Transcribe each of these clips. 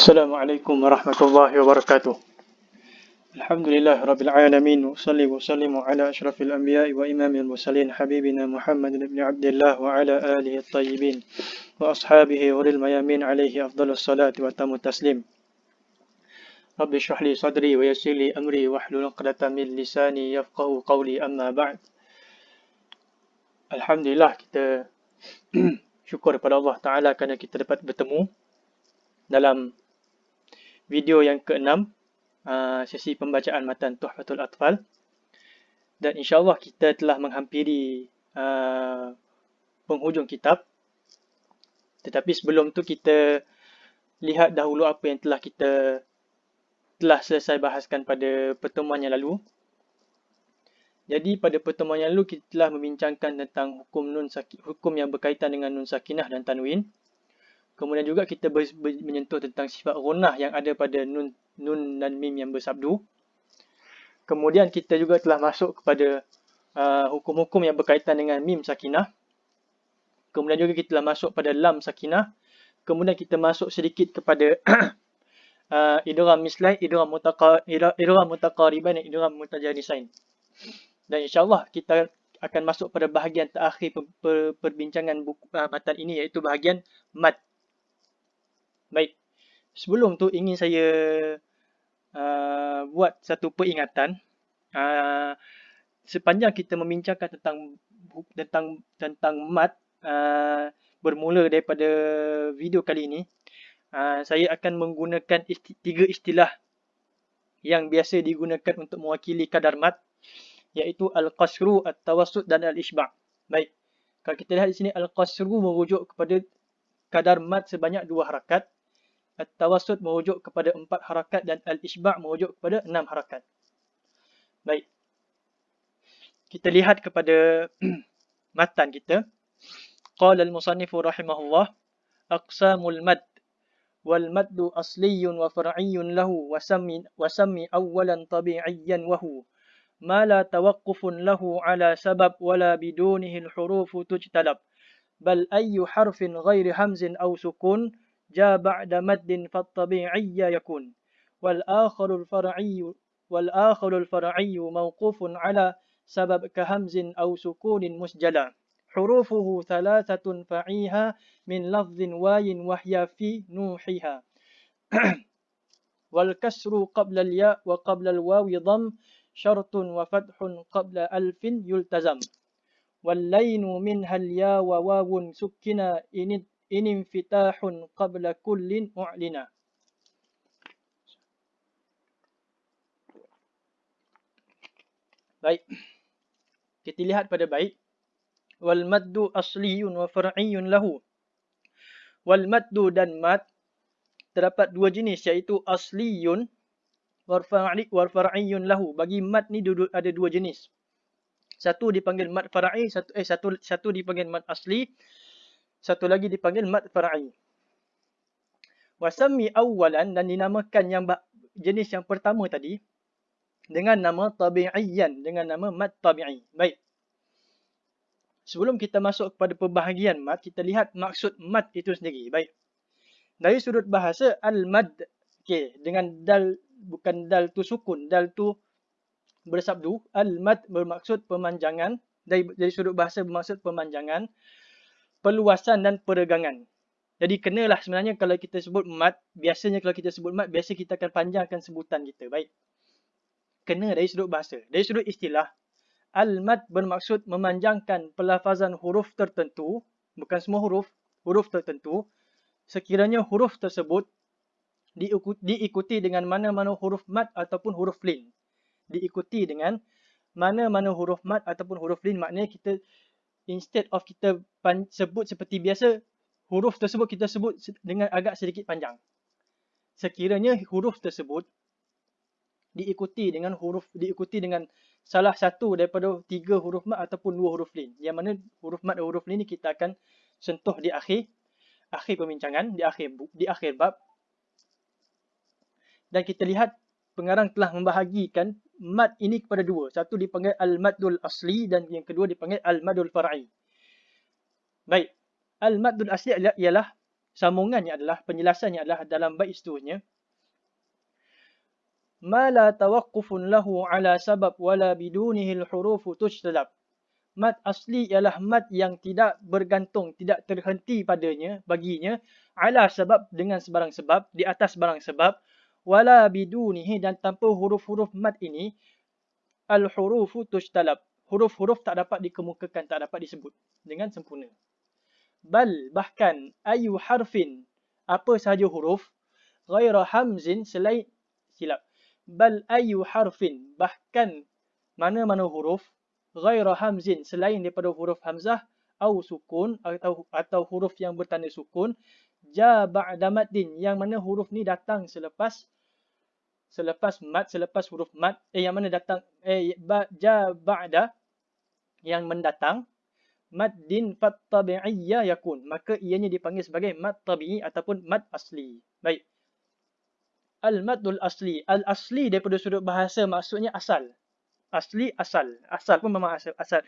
السلام عليكم ورحمة الله وبركاته. الحمد لله رب العالمين وصلي وسلم على أشرف الأنبياء وإمام المرسلين حبيبنا محمد بن عبد الله وعلى آله الطيبين وأصحابه وللميامين الميامين عليه أفضل الصلاة وتم التسليم. رب اشرح لي صدري ويسر لي أمري واحلل عقدة من لساني يفقه قولي أما بعد. Alhamdulillah kita syukur kepada Allah Ta'ala kerana kita dapat bertemu dalam video yang keenam uh, sesi pembacaan matan Tuhfatul Atfal. Dan insyaAllah kita telah menghampiri uh, penghujung kitab. Tetapi sebelum tu kita lihat dahulu apa yang telah kita telah selesai bahaskan pada pertemuan yang lalu. Jadi pada pertemuan yang lalu kita telah membincangkan tentang hukum nun hukum yang berkaitan dengan nun sakinah dan tanwin. Kemudian juga kita ber, ber, menyentuh tentang sifat gunah yang ada pada nun nun dan mim yang bersabdu. Kemudian kita juga telah masuk kepada uh, hukum-hukum uh, yang berkaitan dengan mim sakinah. Kemudian juga kita telah masuk pada lam sakinah. Kemudian kita masuk sedikit kepada uh, idgham mislai, idgham mutaqa idgham mutaqariban dan idgham mutajanisain. Dan insyaAllah kita akan masuk pada bahagian terakhir per, per, perbincangan buku, uh, matan ini iaitu bahagian mat. Baik. Sebelum tu ingin saya uh, buat satu peringatan. Uh, sepanjang kita membincangkan tentang tentang tentang mat uh, bermula daripada video kali ini, uh, saya akan menggunakan isti tiga istilah yang biasa digunakan untuk mewakili kadar mat iaitu al-qasru, at-tawassut dan al-ishba'. Baik. Kalau kita lihat di sini al-qasru merujuk kepada kadar mad sebanyak dua harakat. At-tawassut merujuk kepada empat harakat dan al-ishba' merujuk kepada enam harakat. Baik. Kita lihat kepada matan kita. Qala al-musannifu rahimahullah aqsamul mad wal maddu asliyun wa far'iyyun lahu wa sammi wa sammi awwalan tabi'iyyan wa huwa ما لا توقف له على سبب ولا بدونه الحروف تجتلب بل أي حرف غير همز أو سكون جاء بعد مد فالطبيعي يكون. والآخر الفرعي والآخر الفرعي موقوف على سبب كهمز أو سكون مسجلا. حروفه ثلاثة فعيها من لفظ واي وهي في نوحها. والكسر قبل الياء وقبل الواو ضم شرط وفتح قبل ألف يلتزم. واللين منها اليا وواو سكنا إن, inin fitahun qabla kullin mu'lina. Baik. Kita lihat pada baik. Wal maddu asliyun wa far'iyun lahu. Wal maddu dan mad terdapat dua jenis iaitu asliyun wa far'i lahu. Bagi mad ni duduk ada dua jenis. Satu dipanggil mad far'i, satu eh satu satu dipanggil mad asli satu lagi dipanggil mat far'i. Wasami awalan dan dinamakan yang jenis yang pertama tadi dengan nama tabi'iyan, dengan nama mat tabi'i. Baik. Sebelum kita masuk kepada pembahagian mat, kita lihat maksud mat itu sendiri. Baik. Dari sudut bahasa al-mad, okay, dengan dal bukan dal tu sukun, dal tu bersabdu. Al-mad bermaksud pemanjangan. Dari, dari sudut bahasa bermaksud pemanjangan, peluasan dan peregangan. Jadi kenalah sebenarnya kalau kita sebut mat, biasanya kalau kita sebut mat, biasa kita akan panjangkan sebutan kita. Baik. Kena dari sudut bahasa. Dari sudut istilah, al-mad bermaksud memanjangkan pelafazan huruf tertentu, bukan semua huruf, huruf tertentu, sekiranya huruf tersebut diikuti dengan mana-mana huruf mat ataupun huruf lin. Diikuti dengan mana-mana huruf mat ataupun huruf lin. Maknanya kita instead of kita sebut seperti biasa, huruf tersebut kita sebut dengan agak sedikit panjang. Sekiranya huruf tersebut diikuti dengan huruf diikuti dengan salah satu daripada tiga huruf mat ataupun dua huruf lin. Yang mana huruf mat dan huruf lin ni kita akan sentuh di akhir akhir pembincangan, di akhir di akhir bab dan kita lihat pengarang telah membahagikan mad ini kepada dua. Satu dipanggil al-maddul asli dan yang kedua dipanggil al-maddul far'i. Baik. Al-maddul asli ialah sambungannya adalah penjelasannya adalah dalam bait seterusnya ma la tawaqqufun lahu ala sabab wala bidunihi al-huruf tujtalab mat asli ialah mat yang tidak bergantung tidak terhenti padanya baginya ala sebab dengan sebarang sebab di atas sebarang sebab wala bidunihi dan tanpa huruf-huruf mat ini al-huruf tujtalab huruf-huruf tak dapat dikemukakan tak dapat disebut dengan sempurna. Bal bahkan ayu harfin apa sahaja huruf ghaira hamzin selain silap. Bal ayu harfin bahkan mana-mana huruf ghaira hamzin selain daripada huruf hamzah au sukun atau atau huruf yang bertanda sukun ja ba'da maddin yang mana huruf ni datang selepas selepas mad selepas huruf mad. Eh yang mana datang eh ba, ja ba'da yang mendatang maddin fat tabi'iyya yakun. Maka ianya dipanggil sebagai mad tabi'i ataupun mad asli. Baik. Al madul asli. Al asli daripada sudut bahasa maksudnya asal. Asli asal. Asal pun memang asal asal.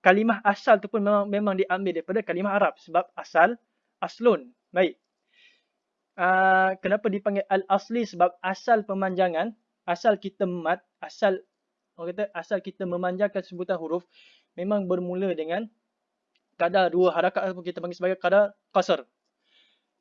Kalimah asal tu pun memang memang diambil daripada kalimah arab sebab asal aslun baik uh, kenapa dipanggil al asli sebab asal pemanjangan asal kita mad asal orang kata asal kita memanjangkan sebutan huruf memang bermula dengan kadar dua harakat ataupun kita panggil sebagai kadar qasar.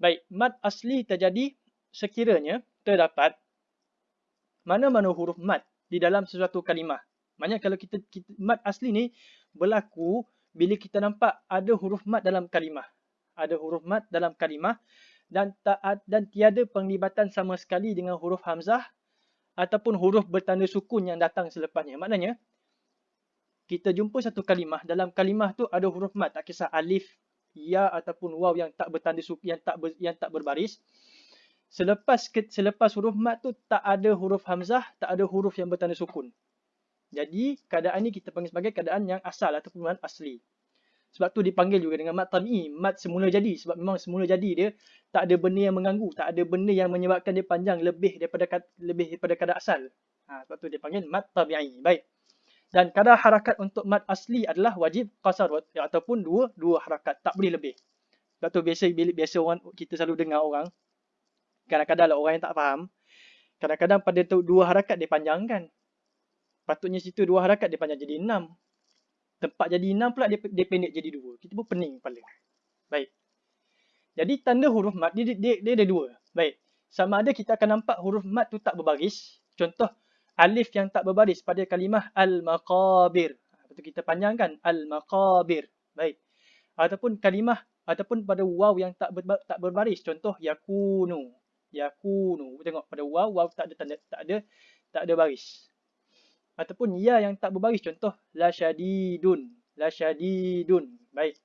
Baik, mad asli terjadi sekiranya terdapat mana-mana huruf mad di dalam sesuatu kalimah. Maknanya kalau kita, kita mad asli ni berlaku bila kita nampak ada huruf mad dalam kalimah. Ada huruf mad dalam kalimah dan tak dan tiada penglibatan sama sekali dengan huruf hamzah ataupun huruf bertanda sukun yang datang selepasnya. Maknanya kita jumpa satu kalimah dalam kalimah tu ada huruf mat tak kisah alif ya ataupun waw yang tak bertanda suku yang tak ber, yang tak berbaris. Selepas selepas huruf mat tu tak ada huruf hamzah tak ada huruf yang bertanda sukun. Jadi keadaan ni kita panggil sebagai keadaan yang asal ataupun mat asli sebab tu dipanggil juga dengan mat tabi'i mat semula jadi. Sebab memang semula jadi dia tak ada benda yang mengganggu. Tak ada benda yang menyebabkan dia panjang lebih daripada lebih daripada kadar asal. Ha, sebab tu dipanggil mat tabi'i baik. Dan kadar harakat untuk mad asli adalah wajib qasar ataupun dua dua harakat. Tak boleh lebih. Sebab tu biasa biasa orang kita selalu dengar orang kadang-kadang lah orang yang tak faham kadang-kadang pada tu dua harakat dia panjangkan. Patutnya situ dua harakat dia panjang. Jadi enam. Tempat jadi enam pula dia, dia pendek jadi dua. Kita pun pening kepala. Baik. Jadi tanda huruf mad dia, dia, dia, dia ada dua. Baik. Sama ada kita akan nampak huruf mad tu tak berbaris. Contoh alif yang tak berbaris pada kalimah al-maqabir. Betul kita panjangkan al-maqabir. Baik. Ataupun kalimah ataupun pada waw yang tak ber, tak berbaris. Contoh yakunu. Yakunu. Tengok pada waw waw tak ada tanda tak ada tak ada baris. Ataupun ya yang tak berbaris. Contoh la syadidun. La syadidun. Baik.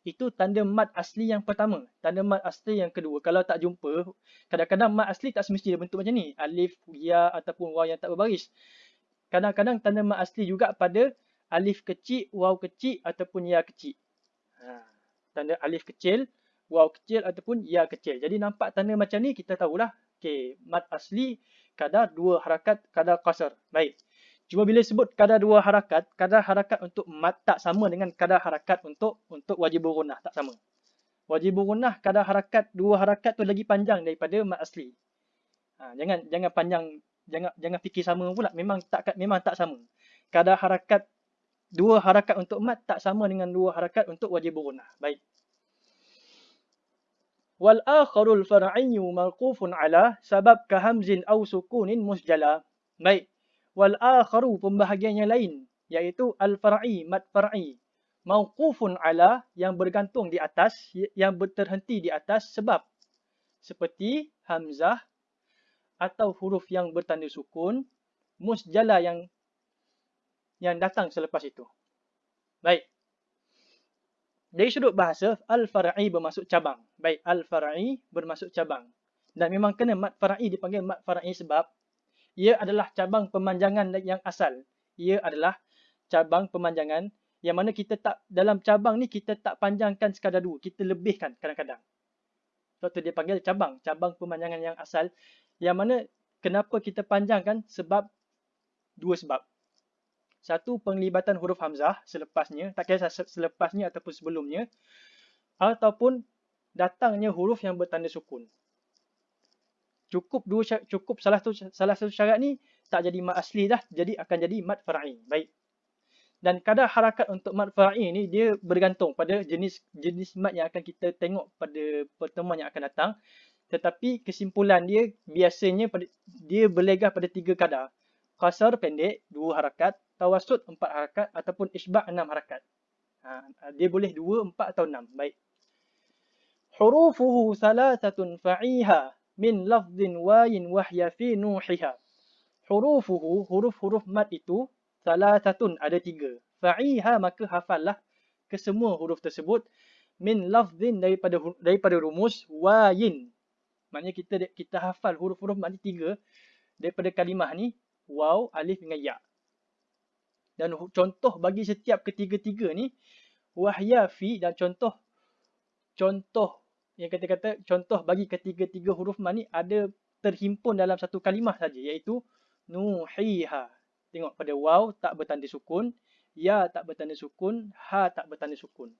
Itu tanda mat asli yang pertama. Tanda mat asli yang kedua. Kalau tak jumpa, kadang-kadang mat asli tak semestinya bentuk macam ni. Alif, ya ataupun waw yang tak berbaris. Kadang-kadang tanda mat asli juga pada alif kecil, waw kecil ataupun ya kecil. Ha. Tanda alif kecil, waw kecil ataupun ya kecil. Jadi nampak tanda macam ni kita tahulah. Okay, mat asli kadar dua harakat kadar qasar. Baik. Cuma bila sebut kadar dua harakat, kadar harakat untuk mat tak sama dengan kadar harakat untuk untuk wajib gunah tak sama. Wajib gunah kadar harakat dua harakat tu lagi panjang daripada mat asli. Ha, jangan jangan panjang jangan jangan fikir sama pula. Memang tak memang tak sama. Kadar harakat dua harakat untuk mat tak sama dengan dua harakat untuk wajib gunah. Baik. Far'iyyu mawqufun ala sabab ka hamzin aw sukunin musjala. Baik. Akharu pembahagian yang lain iaitu al far'i mad far'i mauqufun ala yang bergantung di atas yang berterhenti di atas sebab. Seperti hamzah atau huruf yang bertanda sukun musjala yang yang datang selepas itu. Baik dari sudut bahasa al far'i bermaksud cabang baik al far'i bermaksud cabang dan memang kena mad far'i dipanggil mad far'i sebab ia adalah cabang pemanjangan yang asal. Ia adalah cabang pemanjangan yang mana kita tak dalam cabang ni kita tak panjangkan sekadar dua, kita lebihkan kadang-kadang. Sebab tu dia panggil cabang, cabang pemanjangan yang asal yang mana kenapa kita panjangkan sebab dua sebab. Satu penglibatan huruf hamzah selepasnya, tak kira selepasnya ataupun sebelumnya ataupun datangnya huruf yang bertanda sukun. Cukup dua cukup salah satu salah satu syarat ni tak jadi mat asli dah, jadi akan jadi mat far'i. Baik. Dan kadar harakat untuk mat far'i ni dia bergantung pada jenis jenis mat yang akan kita tengok pada pertemuan yang akan datang. Tetapi kesimpulan dia biasanya pada, dia berlegah pada tiga kadar. Qasar pendek, dua harakat. Tawasud, empat harakat. Ataupun isbah, enam harakat. Ha, dia boleh dua, empat atau enam. Baik. Hurufuhu salasatun fa'iha min lafzin wayin wahya fi nuhiha. Hurufuhu, huruf-huruf mat itu, salasatun ada tiga. Fa'iha maka hafallah kesemua huruf tersebut min lafzin daripada daripada rumus wayin Maknanya kita kita hafal huruf-huruf makna tiga daripada kalimah ni waw, alif dengan ya. Dan contoh bagi setiap ketiga-tiga ni wahya fi dan contoh contoh yang kata-kata contoh bagi ketiga-tiga huruf mat ni ada terhimpun dalam satu kalimah saja iaitu nuhiha. Tengok pada waw tak bertanda sukun, ya tak bertanda sukun, ha tak bertanda sukun.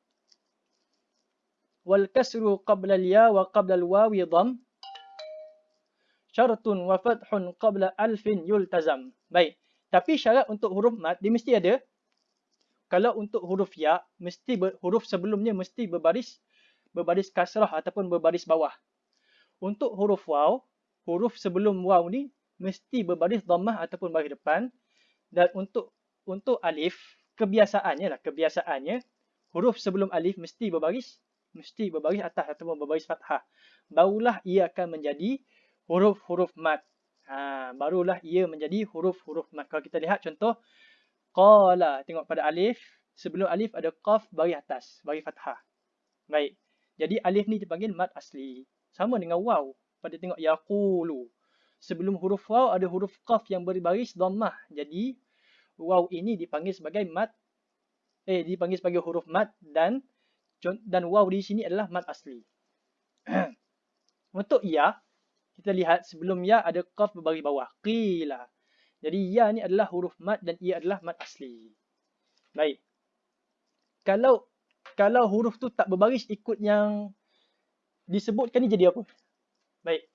Wal kasru qabla al ya wa qabla al wawi dham syaratun wa fathun qabla alfin yultazam. Baik. Tapi syarat untuk huruf mat dia mesti ada. Kalau untuk huruf ya, mesti ber, huruf sebelumnya mesti berbaris berbaris kasrah ataupun berbaris bawah. Untuk huruf waw, huruf sebelum waw ni mesti berbaris dhammah ataupun baris depan. Dan untuk untuk alif, kebiasaannya lah, kebiasaannya huruf sebelum alif mesti berbaris mesti berbaris atas ataupun berbaris fathah. Barulah ia akan menjadi huruf-huruf mat. Ha, barulah ia menjadi huruf-huruf mat. Kalau kita lihat contoh, qala. Tengok pada alif. Sebelum alif ada qaf bagi atas, bagi fathah. Baik. Jadi alif ni dipanggil mat asli. Sama dengan waw. Pada tengok yaqulu. Sebelum huruf waw ada huruf qaf yang berbaris dhammah. Jadi waw ini dipanggil sebagai mat eh dipanggil sebagai huruf mat dan dan waw di sini adalah mat asli. Untuk ya, kita lihat sebelum ya ada qaf berbaris bawah. Qila. Jadi ya ni adalah huruf mat dan ia adalah mat asli. Baik. Kalau kalau huruf tu tak berbaris ikut yang disebutkan ni jadi apa? Baik.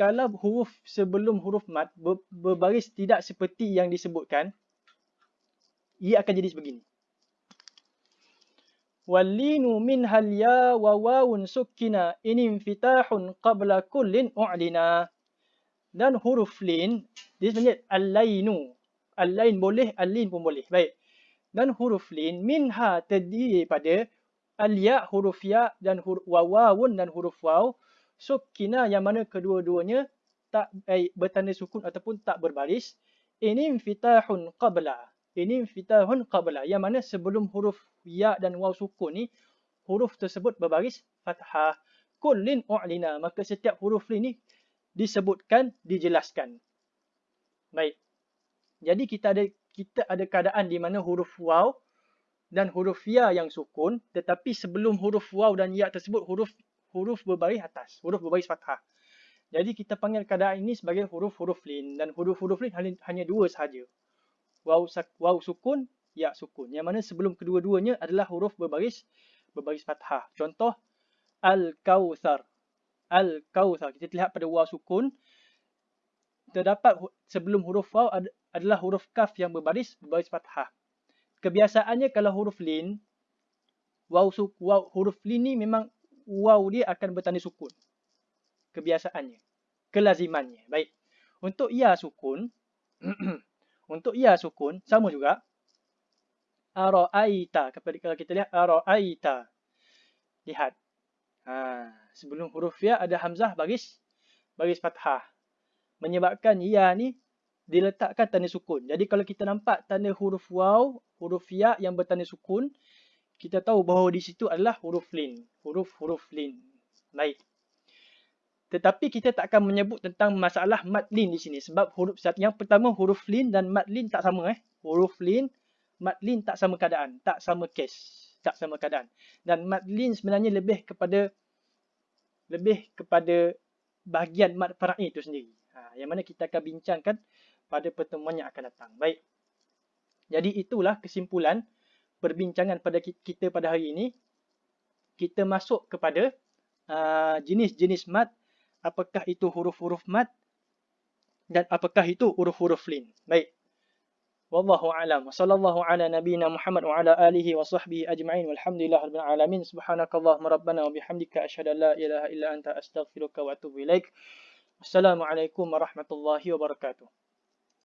Kalau huruf sebelum huruf mat berbaris tidak seperti yang disebutkan, ia akan jadi sebegini. Min halya wa wawun sukkina inim fitahun qabla kullin u'lina. Dan huruf lin, dia sebenarnya al-lainu. Al-lain boleh, al-lin pun boleh. Baik. Dan huruf lin, minha terdiri pada al-ya, huruf ya, dan huruf wawun dan huruf waw. Sukkina yang mana kedua-duanya tak eh, bertanda sukun ataupun tak berbaris. Inim fitahun qabla. Ini fitahun qabla. Yang mana sebelum huruf ya dan waw sukun ni, huruf tersebut berbaris fathah. Kullin u'lina. Maka setiap huruf ni disebutkan, dijelaskan. Baik. Jadi kita ada kita ada keadaan di mana huruf waw dan huruf ya yang sukun. Tetapi sebelum huruf waw dan ya tersebut, huruf huruf berbaris atas. Huruf berbaris fathah. Jadi kita panggil keadaan ini sebagai huruf-huruf lin. Dan huruf-huruf lin hanya dua sahaja waw, waw sukun, ya sukun. Yang mana sebelum kedua-duanya adalah huruf berbaris berbaris fathah. Contoh al-kautsar. Al-kautsar. Kita lihat pada waw sukun terdapat sebelum huruf waw adalah huruf kaf yang berbaris berbaris fathah. Kebiasaannya kalau huruf lin waw suk waw huruf lin ni memang waw dia akan bertanda sukun. Kebiasaannya, kelazimannya. Baik. Untuk ya sukun Untuk ya sukun, sama juga. Ara'aita. Kalau kita lihat ara'aita. Lihat. Ha, sebelum huruf ya ada hamzah baris baris fathah. Menyebabkan ya ni diletakkan tanda sukun. Jadi kalau kita nampak tanda huruf waw, huruf ya yang bertanda sukun, kita tahu bahawa di situ adalah huruf lin. Huruf-huruf lin. Baik. Tetapi kita tak akan menyebut tentang masalah mat lin di sini. Sebab huruf yang pertama huruf lin dan mat lin tak sama. eh. Huruf lin, mat lin tak sama keadaan. Tak sama case. Tak sama keadaan. Dan mat lin sebenarnya lebih kepada lebih kepada bahagian mat fara'i itu sendiri. Ha, yang mana kita akan bincangkan pada pertemuan yang akan datang. Baik. Jadi itulah kesimpulan perbincangan pada kita pada hari ini. kita masuk kepada uh, jenis-jenis mat, apakah itu huruf-huruf mat dan apakah itu huruf-huruf lin. Baik. Wallahu a'lam. Sallallahu ala nabiyyina Muhammad wa ala alihi wa sahbihi ajma'in. Walhamdulillah rabbil alamin. Subhanakallahumma rabbana wa bihamdika asyhadu an la ilaha illa anta astaghfiruka wa atubu ilaik. Assalamualaikum warahmatullahi wabarakatuh.